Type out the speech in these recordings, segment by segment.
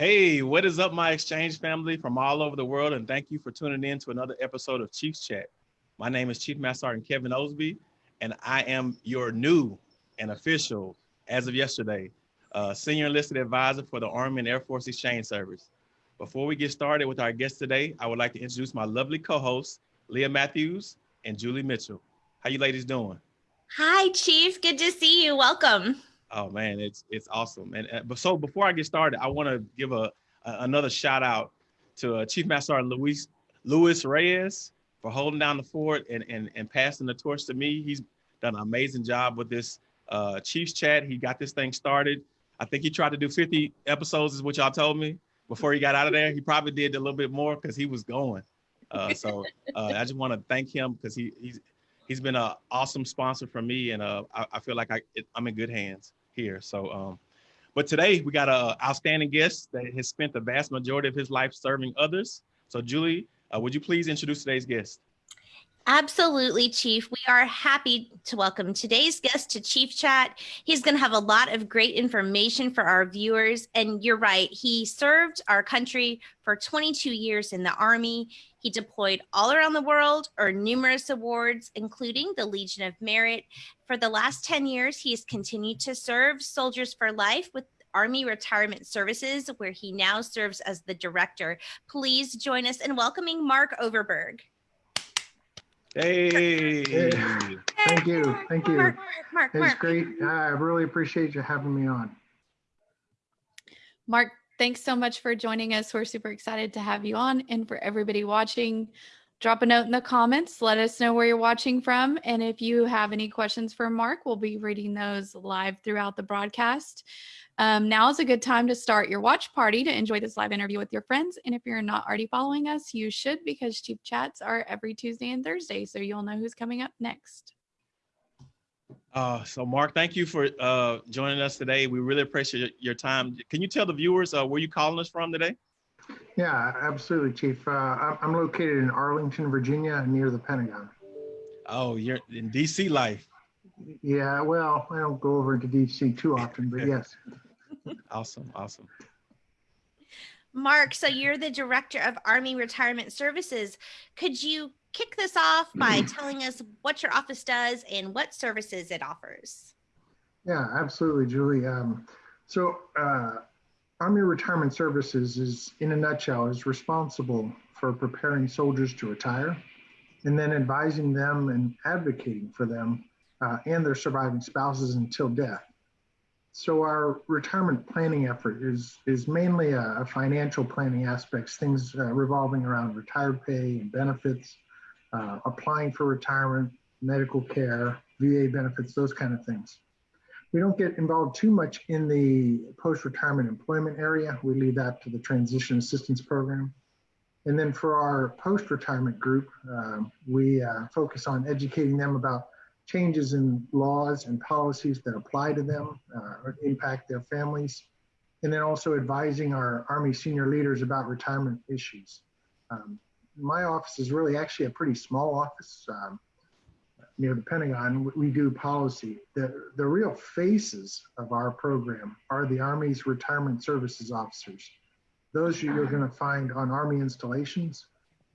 Hey, what is up, my exchange family from all over the world? And thank you for tuning in to another episode of Chiefs Chat. My name is Chief Master Sergeant Kevin Osby, and I am your new and official, as of yesterday, uh, Senior Enlisted Advisor for the Army and Air Force Exchange Service. Before we get started with our guest today, I would like to introduce my lovely co-hosts, Leah Matthews and Julie Mitchell. How you ladies doing? Hi, Chief. Good to see you. Welcome. Oh man, it's it's awesome. And uh, but so before I get started, I want to give a, a, another shout out to uh, Chief Master Sergeant Luis Luis Reyes for holding down the fort and and and passing the torch to me. He's done an amazing job with this uh, Chiefs chat. He got this thing started. I think he tried to do 50 episodes, is what y'all told me before he got out of there. He probably did a little bit more because he was going. Uh, so uh, I just want to thank him because he he's he's been an awesome sponsor for me, and uh, I, I feel like I it, I'm in good hands here. So, um, but today we got a outstanding guest that has spent the vast majority of his life serving others. So, Julie, uh, would you please introduce today's guest? Absolutely, Chief. We are happy to welcome today's guest to Chief Chat. He's going to have a lot of great information for our viewers. And you're right, he served our country for 22 years in the Army. He deployed all around the world, earned numerous awards, including the Legion of Merit. For the last 10 years, he has continued to serve Soldiers for Life with Army Retirement Services, where he now serves as the director. Please join us in welcoming Mark Overberg. Hey. hey. Thank you. Thank you. Mark, Mark, Mark, it's great. I really appreciate you having me on. Mark, thanks so much for joining us. We're super excited to have you on. And for everybody watching, drop a note in the comments. Let us know where you're watching from. And if you have any questions for Mark, we'll be reading those live throughout the broadcast. Um, now is a good time to start your watch party to enjoy this live interview with your friends. And if you're not already following us, you should because Chief Chats are every Tuesday and Thursday. So you'll know who's coming up next. Uh, so Mark, thank you for uh, joining us today. We really appreciate your time. Can you tell the viewers uh, where you calling us from today? Yeah, absolutely, Chief. Uh, I'm located in Arlington, Virginia, near the Pentagon. Oh, you're in DC life. Yeah, well, I don't go over to DC too often, but yes. awesome, awesome. Mark, so you're the director of Army Retirement Services. Could you kick this off by telling us what your office does and what services it offers? Yeah, absolutely, Julie. Um, so, uh, Army Retirement Services is, in a nutshell, is responsible for preparing soldiers to retire and then advising them and advocating for them uh, and their surviving spouses until death. So our retirement planning effort is is mainly a, financial planning aspects, things uh, revolving around retired pay and benefits, uh, applying for retirement, medical care, VA benefits, those kind of things. We don't get involved too much in the post-retirement employment area. We leave that to the transition assistance program. And then for our post-retirement group, um, we uh, focus on educating them about changes in laws and policies that apply to them uh, or impact their families, and then also advising our Army senior leaders about retirement issues. Um, my office is really actually a pretty small office um, near the Pentagon. We do policy. The, the real faces of our program are the Army's retirement services officers. Those you're going to find on Army installations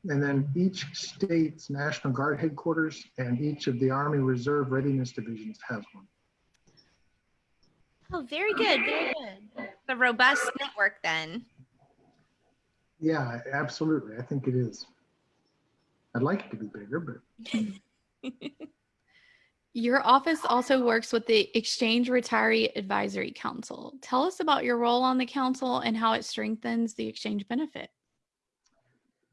and then each state's National Guard headquarters and each of the Army Reserve Readiness Divisions has one. Oh, very good, very good. The robust network then. Yeah, absolutely. I think it is. I'd like it to be bigger, but. your office also works with the Exchange Retiree Advisory Council. Tell us about your role on the council and how it strengthens the exchange benefit.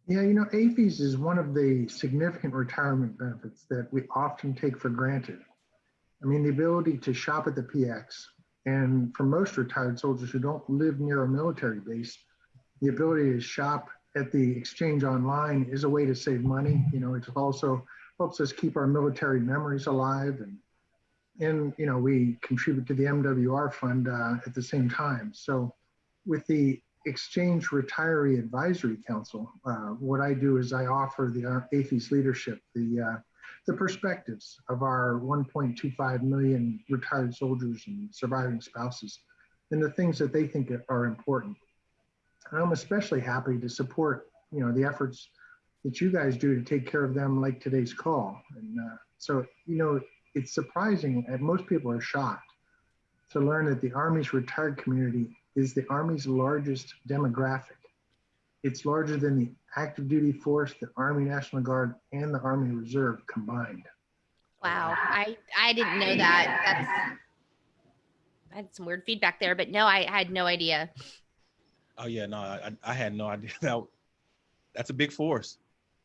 Yeah, you know, AAFES is one of the significant retirement benefits that we often take for granted. I mean, the ability to shop at the PX, and for most retired soldiers who don't live near a military base, the ability to shop at the exchange online is a way to save money. You know, it also helps us keep our military memories alive and and you know we contribute to the MWR fund uh, at the same time. So with the Exchange Retiree Advisory Council, uh, what I do is I offer the AAFES leadership the uh, the perspectives of our 1.25 million retired soldiers and surviving spouses, and the things that they think are important. I'm especially happy to support, you know, the efforts that you guys do to take care of them like today's call. And uh, so, you know, it's surprising and most people are shocked to learn that the Army's retired community is the Army's largest demographic. It's larger than the active duty force, the Army National Guard, and the Army Reserve combined. Wow, I I didn't know that. That's I had some weird feedback there, but no, I, I had no idea. Oh yeah, no, I, I had no idea. That, that's a big force.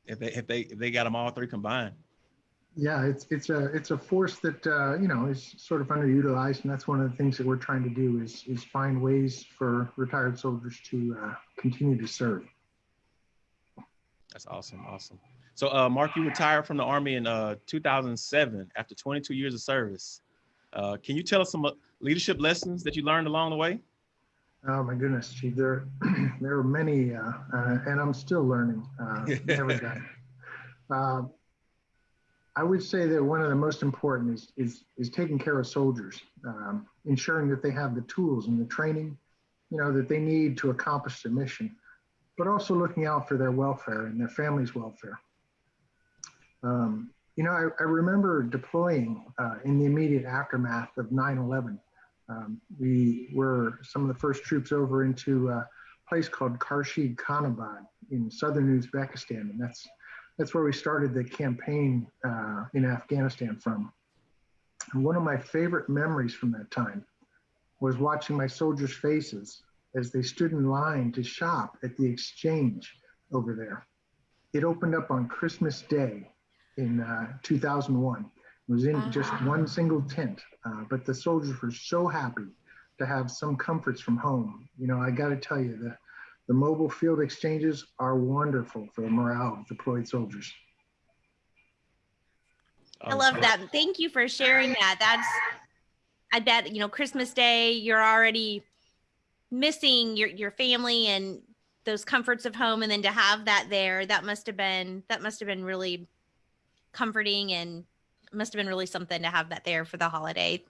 If they if they if they got them all three combined. Yeah, it's it's a it's a force that uh, you know is sort of underutilized, and that's one of the things that we're trying to do is is find ways for retired soldiers to uh, continue to serve. That's awesome, awesome. So, uh, Mark, you retired from the Army in uh, 2007 after 22 years of service. Uh, can you tell us some uh, leadership lessons that you learned along the way? Oh my goodness, Chief. There, there are many, uh, uh, and I'm still learning every day. I would say that one of the most important is is is taking care of soldiers, um, ensuring that they have the tools and the training, you know, that they need to accomplish the mission, but also looking out for their welfare and their family's welfare. Um, you know, I, I remember deploying uh, in the immediate aftermath of 9/11. Um, we were some of the first troops over into a place called Karshi-Khanabad in southern Uzbekistan, and that's that's where we started the campaign uh, in Afghanistan from. And one of my favorite memories from that time was watching my soldiers' faces as they stood in line to shop at the exchange over there. It opened up on Christmas Day in uh, 2001. It was in just one single tent, uh, but the soldiers were so happy to have some comforts from home. You know, I got to tell you, that. The mobile field exchanges are wonderful for the morale of deployed soldiers. I love that. Thank you for sharing that. That's, I bet, you know, Christmas Day, you're already missing your, your family and those comforts of home. And then to have that there, that must have been, that must have been really comforting and must have been really something to have that there for the holiday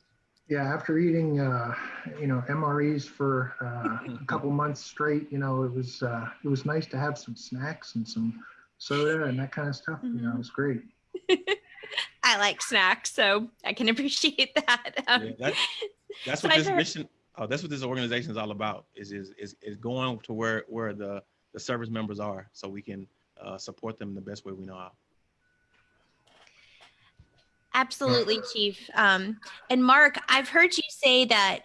yeah, after eating, uh, you know, MREs for uh, a couple months straight, you know, it was uh, it was nice to have some snacks and some soda and that kind of stuff. Mm-hmm. You know, it was great. I like snacks, so I can appreciate that. Um, yeah, that that's what this mission. Oh, that's what this organization is all about. Is is is, is going to where where the the service members are, so we can uh, support them the best way we know how. Absolutely, Chief. Um, and Mark, I've heard you say that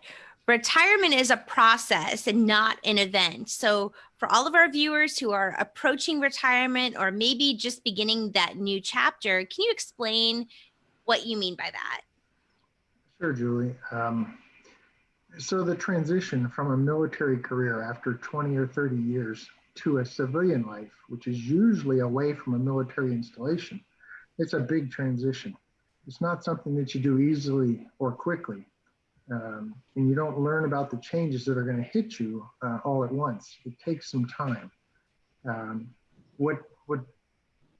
retirement is a process and not an event. So, for all of our viewers who are approaching retirement or maybe just beginning that new chapter, can you explain what you mean by that? Sure, Julie. Um, so, the transition from a military career after 20 or 30 years to a civilian life, which is usually away from a military installation, it's a big transition it's not something that you do easily or quickly. Um, and you don't learn about the changes that are going to hit you uh, all at once. It takes some time. Um, what what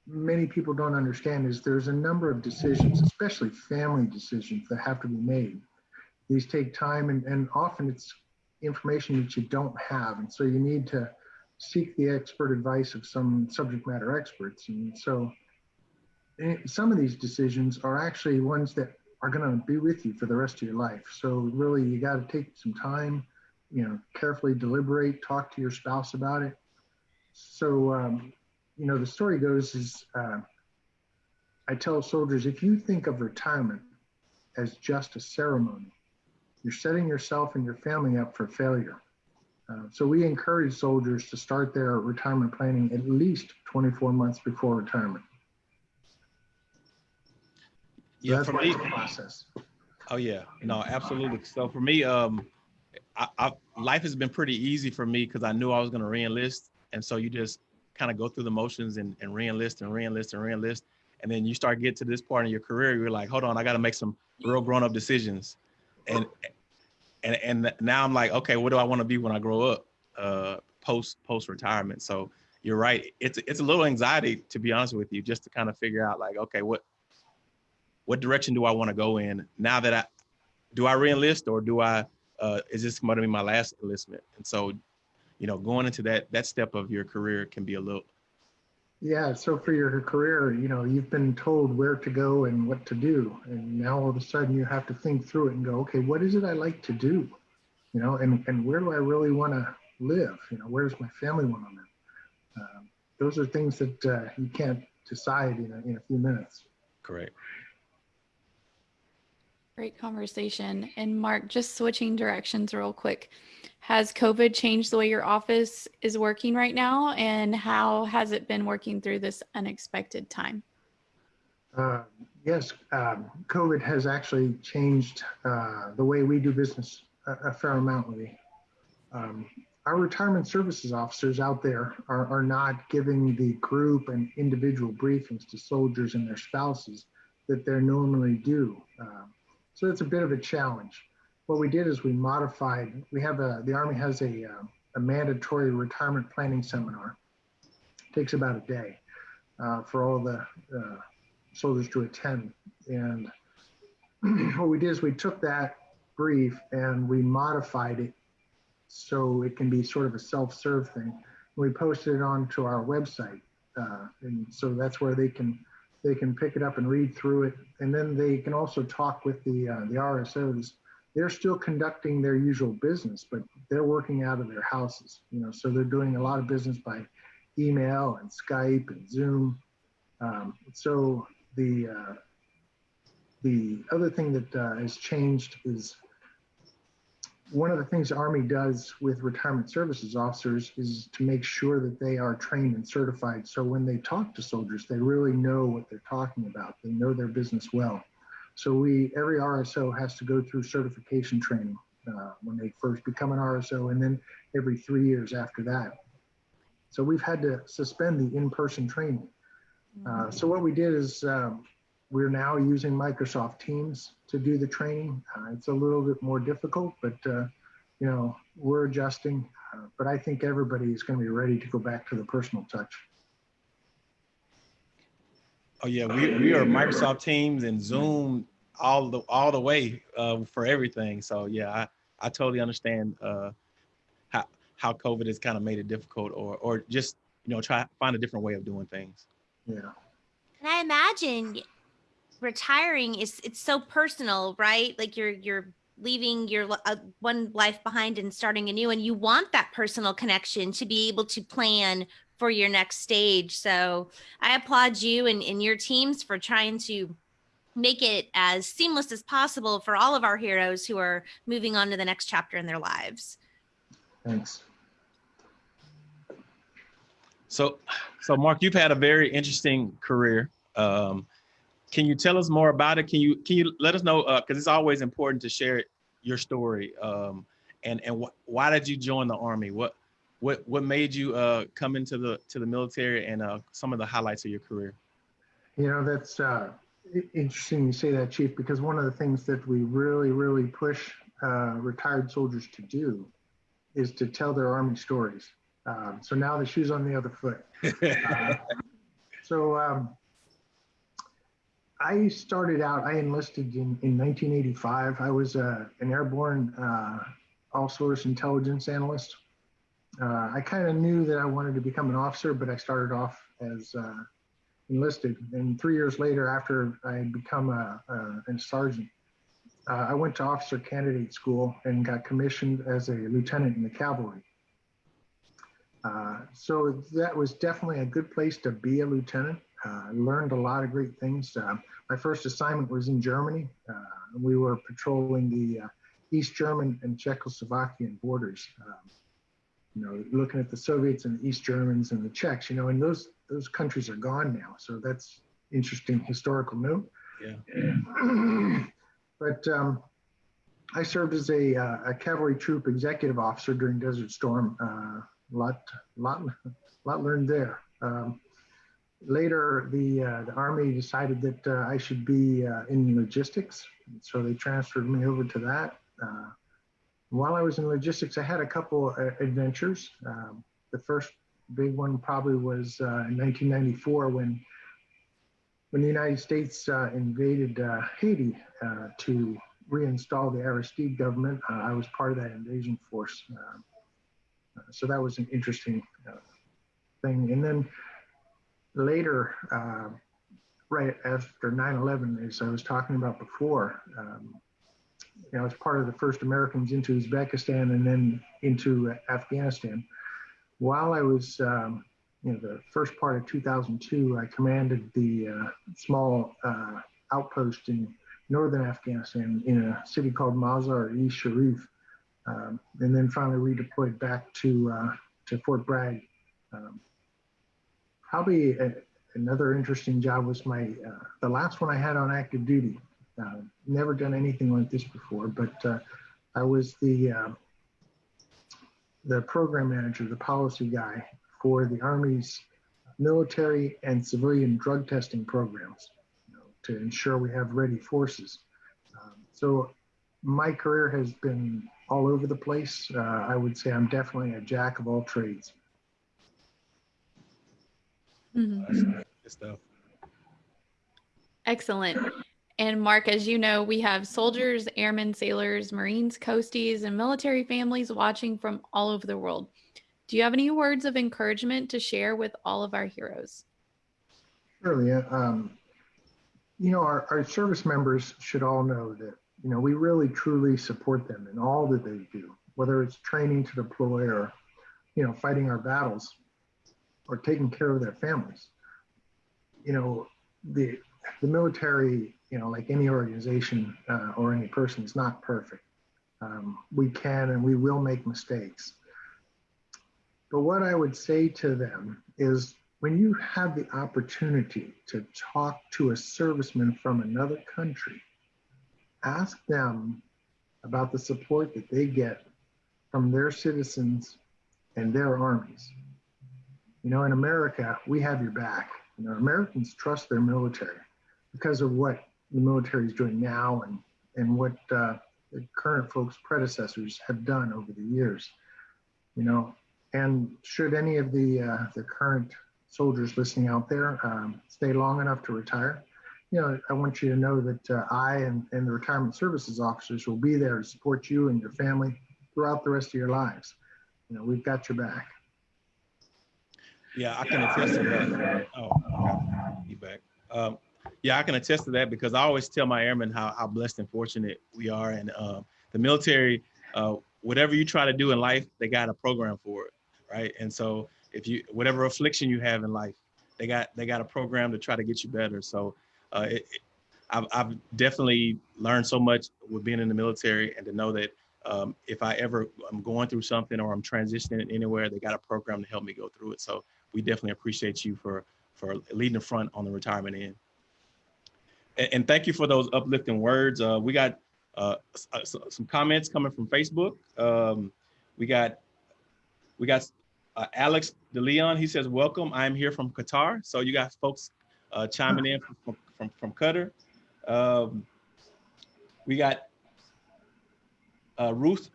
many people don't understand is there's a number of decisions, especially family decisions, that have to be made. These take time, and, and often it's information that you don't have, and so you need to seek the expert advice of some subject matter experts. And so some of these decisions are actually ones that are going to be with you for the rest of your life. So really, you got to take some time, you know, carefully deliberate, talk to your spouse about it. So, um, you know, the story goes is uh, I tell soldiers if you think of retirement as just a ceremony, you're setting yourself and your family up for failure. Uh, so we encourage soldiers to start their retirement planning at least 24 months before retirement yeah, for me, process. Oh yeah, no, absolutely. So for me, um, I, I, life has been pretty easy for me because I knew I was going to reenlist, and so you just kind of go through the motions and, and reenlist and reenlist and reenlist, and then you start get to this part in your career, you're like, hold on, I got to make some real grown up decisions, and and and now I'm like, okay, what do I want to be when I grow up, uh, post post retirement? So you're right, it's it's a little anxiety to be honest with you, just to kind of figure out like, okay, what what direction do I want to go in now that I do I reenlist or do I uh, is this going to be my last enlistment? And so, you know, going into that that step of your career can be a little. Yeah, so for your career, you know, you've been told where to go and what to do, and now all of a sudden you have to think through it and go, okay, what is it I like to do, you know, and and where do I really want to live? You know, where does my family want to live? Um, those are things that uh, you can't decide in a, in a few minutes. Correct. Great conversation. And Mark, just switching directions real quick. Has COVID changed the way your office is working right now? And how has it been working through this unexpected time? Uh, yes, um, COVID has actually changed uh, the way we do business a, a fair amount. Um, our retirement services officers out there are, are not giving the group and individual briefings to soldiers and their spouses that they're normally do. Um, so it's a bit of a challenge. What we did is we modified, we have a, the Army has a, uh, a mandatory retirement planning seminar. It takes about a day uh, for all the uh, soldiers to attend. And what we did is we took that brief and we modified it so it can be sort of a self-serve thing. We posted it onto our website, uh, and so that's where they can they can pick it up and read through it, and then they can also talk with the uh, the RSOs. They're still conducting their usual business, but they're working out of their houses. You know, so they're doing a lot of business by email and Skype and Zoom. Um, so the uh, the other thing that uh, has changed is one of the things the Army does with retirement services officers is to make sure that they are trained and certified. So when they talk to soldiers, they really know what they're talking about. They know their business well. So we, every RSO has to go through certification training uh, when they first become an RSO, and then every three years after that. So we've had to suspend the in-person training. Uh, so what we did is um, we're now using Microsoft Teams to do the training. Uh, it's a little bit more difficult, but uh, you know we're adjusting. Uh, but I think everybody is going to be ready to go back to the personal touch. Oh yeah, we, we are Microsoft Teams and Zoom all the all the way uh, for everything. So yeah, I, I totally understand uh, how how COVID has kind of made it difficult, or or just you know try find a different way of doing things. Yeah. And I imagine retiring is it's so personal, right? Like you're you're leaving your uh, one life behind and starting a new and you want that personal connection to be able to plan for your next stage. So I applaud you and, and your teams for trying to make it as seamless as possible for all of our heroes who are moving on to the next chapter in their lives. Thanks. So, so Mark, you've had a very interesting career. Um, can you tell us more about it? Can you can you let us know? Because uh, it's always important to share your story. Um, and and wh why did you join the army? What what what made you uh, come into the to the military? And uh, some of the highlights of your career. You know that's uh, interesting you say that, Chief, because one of the things that we really really push uh, retired soldiers to do is to tell their army stories. Um, so now the shoe's on the other foot. Uh, so um, I started out, I enlisted in, in 1985. I was uh, an airborne uh, all source intelligence analyst. Uh, I kind of knew that I wanted to become an officer, but I started off as uh, enlisted. And three years later, after I had become a, a, a sergeant, uh, I went to officer candidate school and got commissioned as a lieutenant in the cavalry. Uh, so that was definitely a good place to be a lieutenant. I learned a lot of great things. My first assignment was in Germany. Uh, we were patrolling the uh, East German and Czechoslovakian borders. Um, you know, looking at the Soviets and the East Germans and the Czechs. You know, and those those countries are gone now. So that's interesting historical note. Yeah. but um, I served as a, uh, a, cavalry troop executive officer during Desert Storm. Uh, lot, lot, lot learned there. Um, later, the, uh, the Army decided that uh, I should be uh, in logistics. So they transferred me over to that. Uh, while I was in logistics, I had a couple uh, adventures. Um, the first big one probably was in 1994 when when the United States invaded Haiti to reinstall the Aristide government. I was part of that invasion force. Uh, so that was an interesting thing. And then later, uh, right after 9/11, as I was talking about before, um, you know, as part of the first Americans into Uzbekistan and then into Afghanistan. While I was, um, you know, the first part of 2002, I commanded the uh, small uh, outpost in northern Afghanistan in a city called Mazar-e Sharif, um, and then finally redeployed back to uh, to Fort Bragg. Um, probably a, another interesting job was my uh, the last one I had on active duty. Uh, never done anything like this before, but uh, I was the uh, the program manager, the policy guy for the Army's military and civilian drug testing programs you know, to ensure we have ready forces. Um, so my career has been all over the place. Uh, I would say I'm definitely a jack of all trades. Mhm. Good stuff. Excellent. And Mark, as you know, we have soldiers, airmen, sailors, Marines, coasties, and military families watching from all over the world. Do you have any words of encouragement to share with all of our heroes? Surely, uh, um, you know, our, our service members should all know that, you know, we really truly support them in all that they do, whether it's training to deploy or, you know, fighting our battles or taking care of their families. You know, the, the military, you know, like any organization uh, or any person is not perfect. Um, we can and we will make mistakes. But what I would say to them is when you have the opportunity to talk to a serviceman from another country, ask them about the support that they get from their citizens and their armies. You know, in America, we have your back. You know, Americans trust their military because of what the military is doing now and, and what uh, the current folks' predecessors have done over the years. You know, and should any of the uh, the current soldiers listening out there um, stay long enough to retire, you know, I want you to know that uh, I and, and the retirement services officers will be there to support you and your family throughout the rest of your lives. You know, we've got your back. Yeah, I can attest to that. Oh, back. Um, yeah, I can attest to that because I always tell my airmen how, how blessed and fortunate we are. And um, the military, uh, whatever you try to do in life, they got a program for it, right? And so if you, whatever affliction you have in life, they got they got a program to try to get you better. So uh, it, it, I've, I've definitely learned so much with being in the military and to know that um, if I ever I'm going through something or I'm transitioning anywhere, they got a program to help me go through it. So we definitely appreciate you for for leading the front on the retirement end. And, and thank you for those uplifting words. Uh, we got uh, some comments coming from Facebook. Um, we got we got uh, Alex DeLeon. He says, "Welcome. I'm here from Qatar." So you got folks uh, chiming in from from, from Qatar. Um, we got uh, Ruth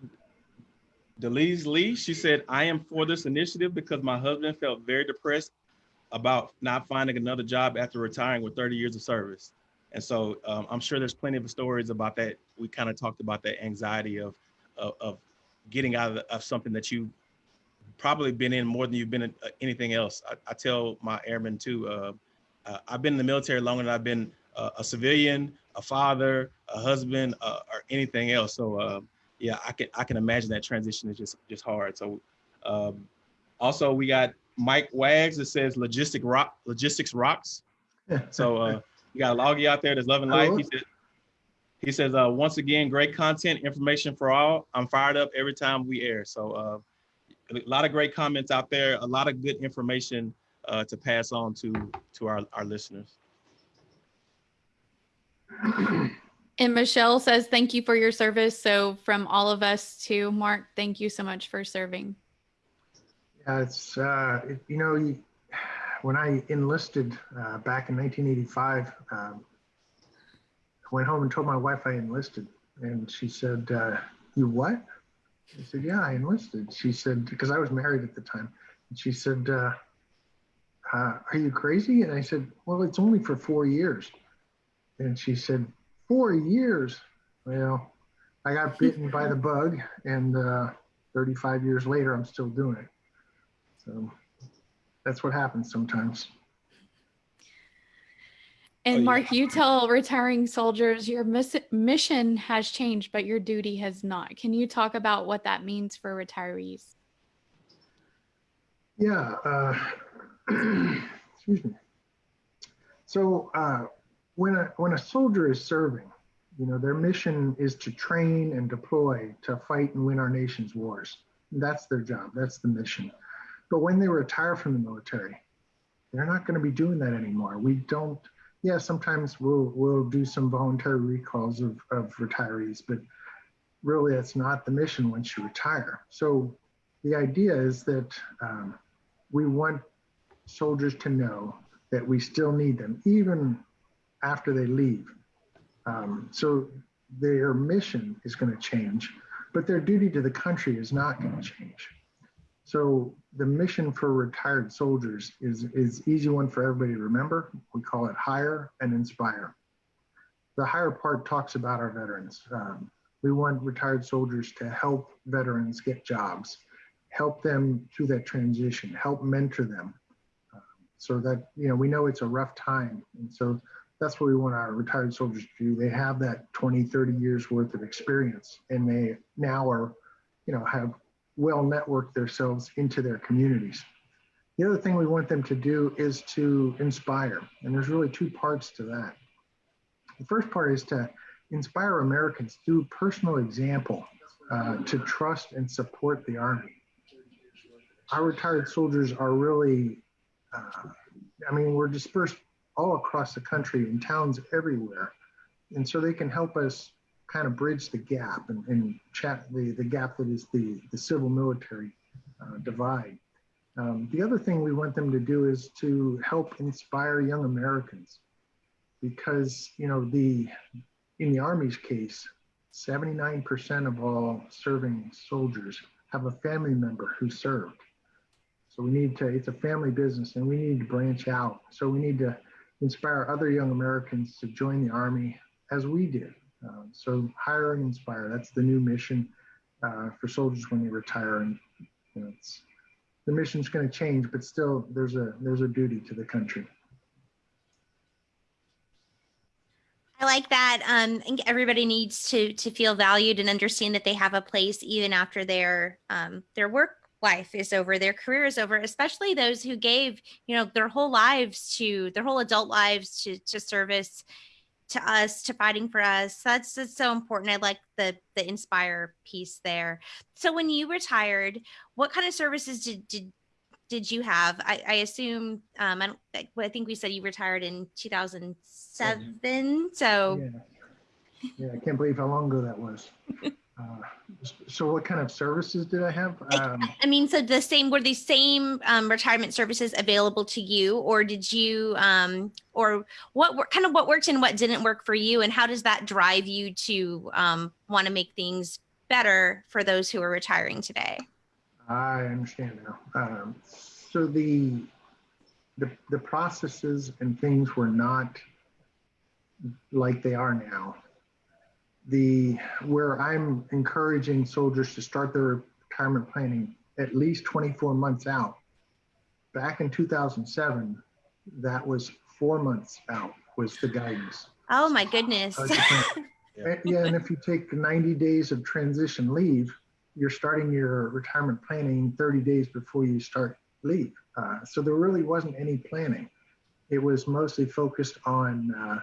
Delise Lee. She said, "I am for this initiative because my husband felt very depressed about not finding another job after retiring with 30 years of service." And so um, I'm sure there's plenty of stories about that. We kind of talked about that anxiety of, of, of getting out of, of, something that you probably been in more than you've been in uh, anything else. I, I tell my airmen too, uh, uh, I've been in the military longer than I've been uh, a civilian, a father, a husband, uh, or anything else. So yeah, I can I can imagine that transition is just just hard. So um, also we got Mike Wags that says logistic rock logistics rocks. So uh, you got a loggy out there that's loving life. He said, he says, uh, once again, great content, information for all. I'm fired up every time we air. So uh, a lot of great comments out there, a lot of good information uh, to pass on to to our, our listeners. And Michelle says, thank you for your service. So from all of us to Mark, thank you so much for serving. Yeah, it's, uh, you know, when I enlisted uh, back in 1985, um, I went home and told my wife I enlisted. And she said, uh, You what? I said, Yeah, I enlisted. She said, Because I was married at the time. And she said, uh, uh, Are you crazy? And I said, Well, it's only for four years. And she said, Four years? Well, I got bitten by the bug and uh, 35 years later, I'm still doing it. So that's what happens sometimes. And Oh, yeah. Mark, you tell retiring soldiers your miss- mission has changed, but your duty has not. Can you talk about what that means for retirees? Yeah. Uh, excuse me. So uh, when a when a soldier is serving, you know, their mission is to train and deploy to fight and win our nation's wars. That's their job. That's the mission. But when they retire from the military, they're not going to be doing that anymore. We don't. Yeah, sometimes we'll we'll do some voluntary recalls of, of retirees, but really that's not the mission once you retire. So the idea is that um, we want soldiers to know that we still need them even after they leave. Um, so their mission is going to change, but their duty to the country is not going to change. So the mission for retired soldiers is is easy one for everybody to remember. We call it hire and inspire. The hire part talks about our veterans. Um, we want retired soldiers to help veterans get jobs, help them through that transition, help mentor them, um, so that you know we know it's a rough time, and so that's what we want our retired soldiers to do. They have that 20, 30 years worth of experience, and they now are, you know, have well networked themselves into their communities. The other thing we want them to do is to inspire, and there's really two parts to that. The first part is to inspire Americans through personal example uh, to trust and support the Army. Our retired soldiers are really, uh, I mean, we're dispersed all across the country in towns everywhere. And so they can help us kind of bridge the gap and, and chat the, the gap that is the, the civil military uh, divide. Um, the other thing we want them to do is to help inspire young Americans because, you know, the in the Army's case, 79% of all serving soldiers have a family member who served. So we need to, it's a family business and we need to branch out. So we need to inspire other young Americans to join the Army as we did. Um, so hire and inspire, that's the new mission uh, for soldiers when they retire. And you know, the mission's going to change, but still there's a, there's a duty to the country. I like that. Um, I think everybody needs to to feel valued and understand that they have a place even after their um, their work life is over, their career is over. Especially those who gave you know their whole lives to their whole adult lives to to service to us to fighting for us. That's, that's so important. I like the the inspire piece there. So when you retired, what kind of services did did did you have? I, I assume um, I don't. I I think we said you retired in 2007. So Yeah. Yeah, I can't believe how long ago that was. Uh, so what kind of services did I have? Um, I mean, so the same were the same um, retirement services available to you, or did you, um, or what kind of what worked and what didn't work for you, and how does that drive you to um, want to make things better for those who are retiring today? I understand now. Um, so the, the the processes and things were not like they are now. The where I'm encouraging soldiers to start their retirement planning at least 24 months out. Back in 2007, that was four months out was the guidance. Oh my goodness! And- yeah, and if you take 90 days of transition leave, you're starting your retirement planning 30 days before you start leave. Uh, so there really wasn't any planning. It was mostly focused on, uh,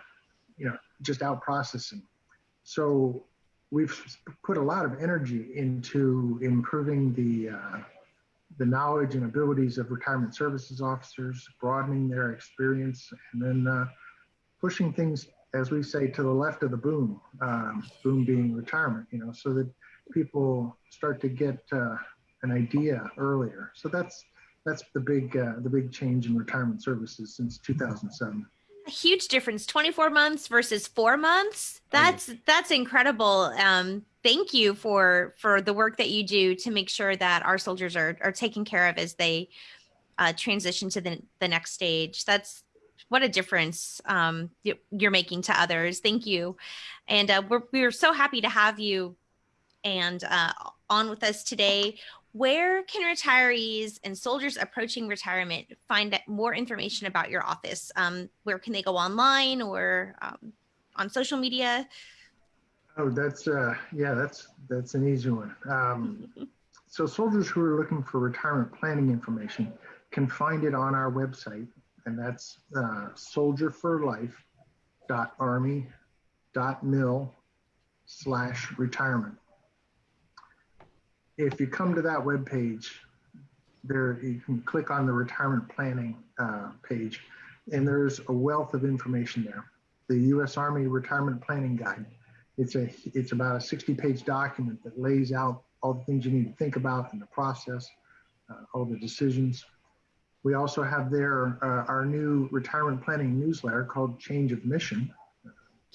you know, just out processing. So we've put a lot of energy into improving the uh, the knowledge and abilities of retirement services officers, broadening their experience, and then uh, pushing things, as we say, to the left of the boom. Um, boom being retirement, you know, so that people start to get uh, an idea earlier. So that's that's the big uh, the big change in retirement services since 2007. A huge difference. 24 months versus four months? That's that's incredible. Um thank you for for the work that you do to make sure that our soldiers are are taken care of as they uh, transition to the, the next stage. That's what a difference um you're making to others. Thank you. And uh, we're we're so happy to have you and uh, on with us today. Where can retirees and soldiers approaching retirement find more information about your office? Um, where can they go online or um, on social media? Oh, that's uh, yeah, that's that's an easy one. Um, so soldiers who are looking for retirement planning information can find it on our website, and that's uh, soldierforlife.army.mil slash retirement. If you come to that web page, there you can click on the retirement planning uh, page, and there's a wealth of information there. The U.S. Army Retirement Planning Guide. It's a it's about a 60-page document that lays out all the things you need to think about in the process, uh, all the decisions. We also have there uh, our new retirement planning newsletter called Change of Mission.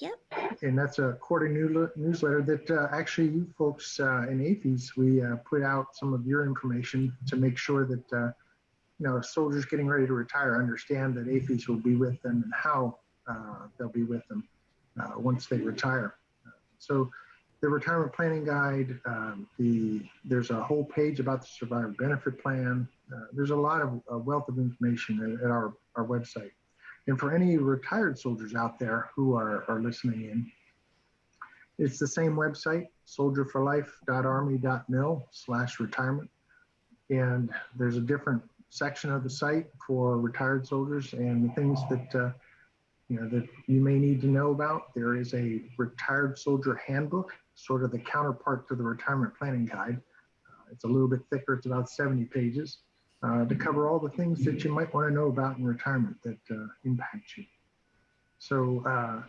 Yep. And that's a quarterly new, newsletter that uh, actually you folks uh, in AAFES, we uh, put out some of your information to make sure that, uh, you know, soldiers getting ready to retire understand that AAFES will be with them and how they'll be with them once they retire. so the retirement planning guide, um, the there's a whole page about the survivor benefit plan. Uh, there's a lot of a wealth of information at, at, our, our website. And for any retired soldiers out there who are, are listening in, it's the same website, soldierforlife.army.mil slash retirement. And there's a different section of the site for retired soldiers and the things that uh, you know that you may need to know about. There is a retired soldier handbook sort of the counterpart to the retirement planning guide. Uh, it's a little bit thicker, it's about 70 pages uh, to cover all the things that you might want to know about in retirement that uh, impact you. So, uh,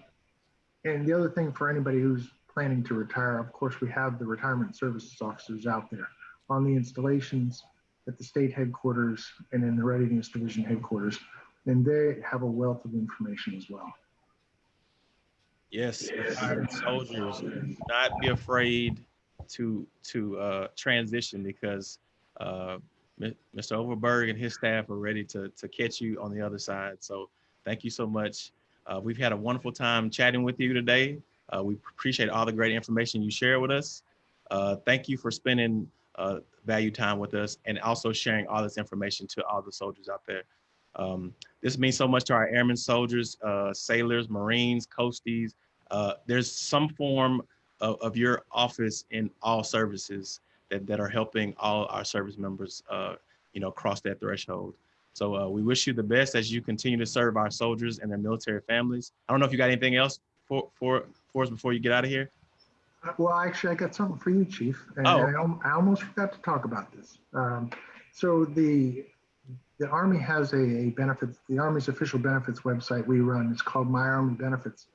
and the other thing for anybody who's planning to retire, of course, we have the retirement services officers out there on the installations at the state headquarters and in the readiness division headquarters, and they have a wealth of information as well. Yes, retired soldiers, not be afraid to to uh, transition because uh, Mr. Overberg and his staff are ready to to catch you on the other side. So thank you so much. Uh, we've had a wonderful time chatting with you today. Uh, we appreciate all the great information you share with us. Uh, thank you for spending uh, value time with us and also sharing all this information to all the soldiers out there. Um, this means so much to our airmen, soldiers, uh, sailors, Marines, coasties. Uh, there's some form of, of, your office in all services that, that are helping all our service members, uh, you know, cross that threshold. So uh, we wish you the best as you continue to serve our soldiers and their military families. I don't know if you got anything else for for for us before you get out of here. Well, actually, I got something for you, Chief. And oh. I, I almost forgot to talk about this. Um, so the the Army has a, a, benefits, the Army's official benefits website we run. It's called My Army Benefits.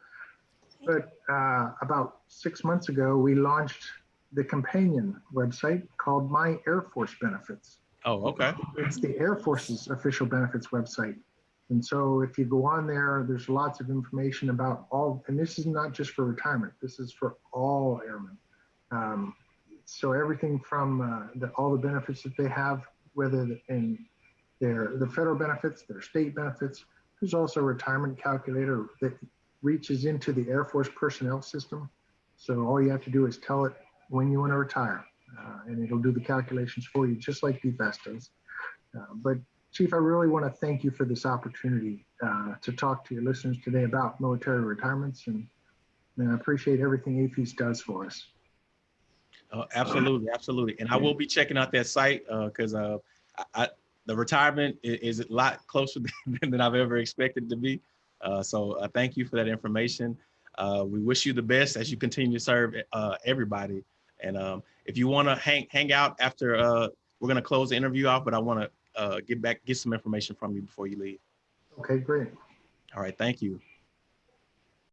But uh, about six months ago, we launched the companion website called My Air Force Benefits. Oh, okay. It's the Air Force's official benefits website. And so if you go on there, there's lots of information about all, and this is not just for retirement, this is for all airmen. Um, so everything from uh, the, all the benefits that they have, whether in their the federal benefits, their state benefits. There's also a retirement calculator that reaches into the Air Force personnel system. So all you have to do is tell it when you want to retire, uh, and it'll do the calculations for you, just like DFAS does. Uh, but Chief, I really want to thank you for this opportunity uh, to talk to your listeners today about military retirements, and, and I appreciate everything AAFES does for us. Uh, absolutely, absolutely. And I will be checking out that site because uh, uh, the retirement is, is, a lot closer than, than I've ever expected to be. Uh, so thank you for that information. We wish you the best as you continue to serve everybody. And um, if you want to hang hang out after, uh, we're going to close the interview off, but I want to uh, get back, get some information from you before you leave. Okay, great. All right, thank you.